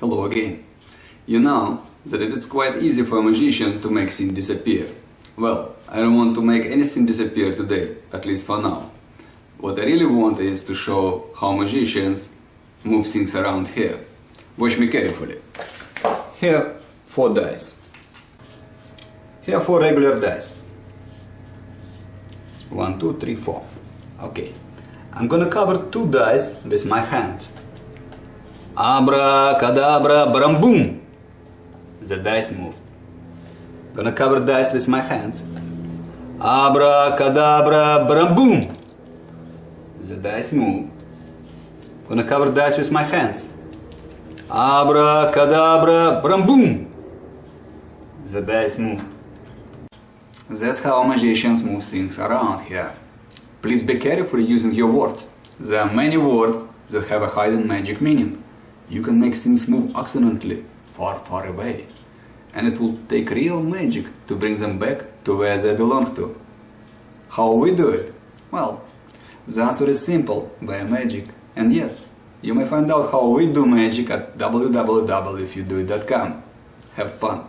Hello again. You know that it is quite easy for a magician to make things disappear. Well, I don't want to make anything disappear today, at least for now. What I really want is to show how magicians move things around here. Watch me carefully. Here, four dice. Here four regular dice. One, two, three, four. Okay. I'm gonna cover two dice with my hand. Abracadabra, bram boom! The dice moved. Gonna cover dice with my hands. Abracadabra, bram boom! The dice moved. Gonna cover dice with my hands. Abracadabra, bram boom! The dice moved. That's how magicians move things around here. Please be careful using your words. There are many words that have a hidden magic meaning. You can make things move accidentally, far, far away. And it will take real magic to bring them back to where they belong to. How we do it? Well, the answer is simple, via magic. And yes, you may find out how we do magic at www.ifyoudoit.com. Have fun!